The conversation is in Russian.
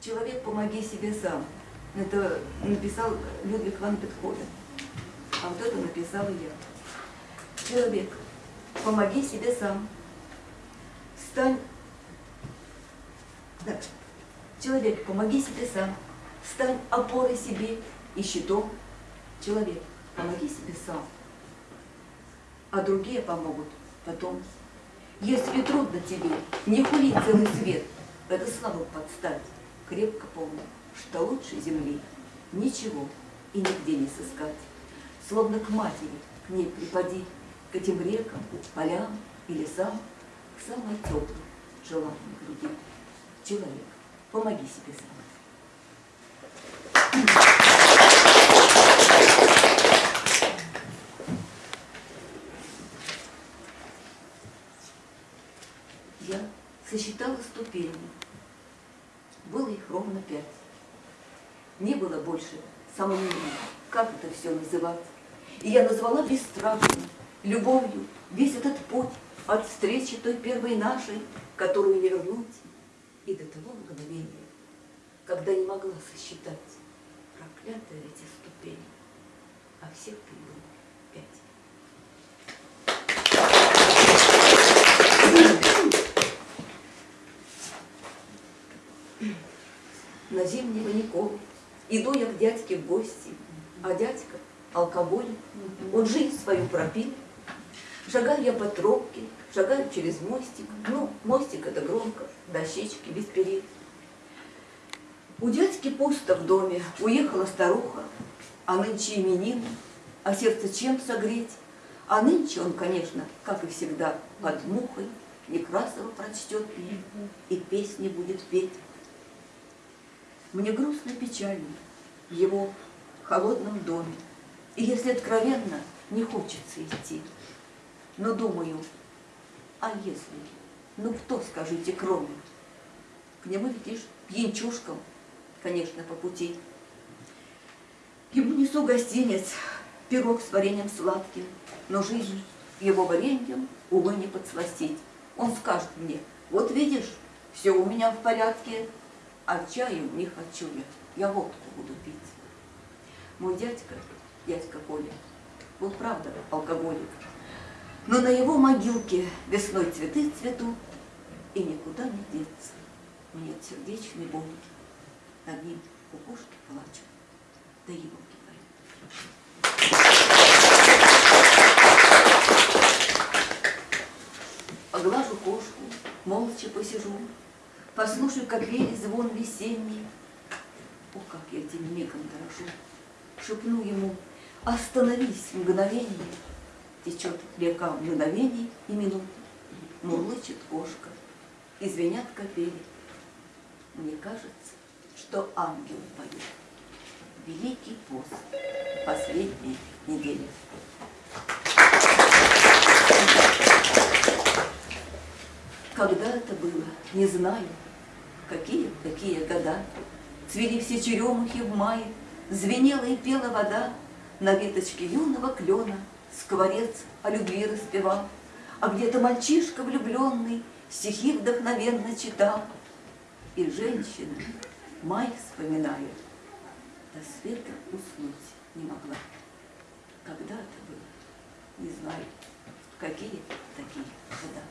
Человек, помоги себе сам. Это написал Людвиг ван Бетховен. А вот это написала я. Человек, помоги себе сам. Стань... Да. Человек, помоги себе сам. Стань опорой себе и щитом. Человек, помоги себе сам. А другие помогут потом. Если трудно тебе, не хули целый свет, это слабо подстать. Крепко помни, что лучше земли ничего и нигде не сыскать. Словно к матери, к ней припади, к этим рекам, полям и лесам, к самой теплой, желанной груди. Человек, помоги себе сам. Я сосчитала ступени. Было их ровно пять. Не было больше сомнений, как это все называть. И я назвала бесстрашно, любовью, весь этот путь от встречи той первой нашей, которую не вернуть, и до того мгновения, когда не могла сосчитать проклятые эти ступени, а всех ты было пять. На зимний Ваников иду я к дядьке в гости, а дядька алкоголь, он жизнь свою пропил. Шагаю я по тропке, шагаю через мостик, ну, мостик это громко, дощечки без перил. У дядьки пусто в доме, уехала старуха, а нынче именин, а сердце чем согреть? А нынче он, конечно, как и всегда, под мухой Некрасова прочтет и песни будет петь. Мне грустно печально в его холодном доме. И если откровенно, не хочется идти. Но думаю, а если? Ну кто, скажите, кроме? К нему летишь пьянчушкам, конечно, по пути. Ему несу гостинец, пирог с вареньем сладким, но жизнь его вареньем, увы, не подсластить. Он скажет мне, вот видишь, все у меня в порядке, а чаю не хочу я, я водку буду пить. Мой дядька, дядька Коля, был правда алкоголик, но на его могилке весной цветы цветут, и никуда не деться. Мне от сердечной боли одни кукушки плачут, да его Поглажу Послушаю, как ветер звон весенний. О, как я этим мигом дорожу. Шепну ему, остановись мгновение. Течет река мгновений и минут. Мурлычет кошка, извинят капели. Мне кажется, что ангел поет. Великий пост последней недели. Когда это было, не знаю. Какие такие года. Цвели все черемухи в мае, Звенела и пела вода, На веточке юного клена Скворец о любви распевал, А где-то мальчишка влюбленный Стихи вдохновенно читал. И женщина, май вспоминая, До света уснуть не могла. Когда это было, не знаю, какие такие года.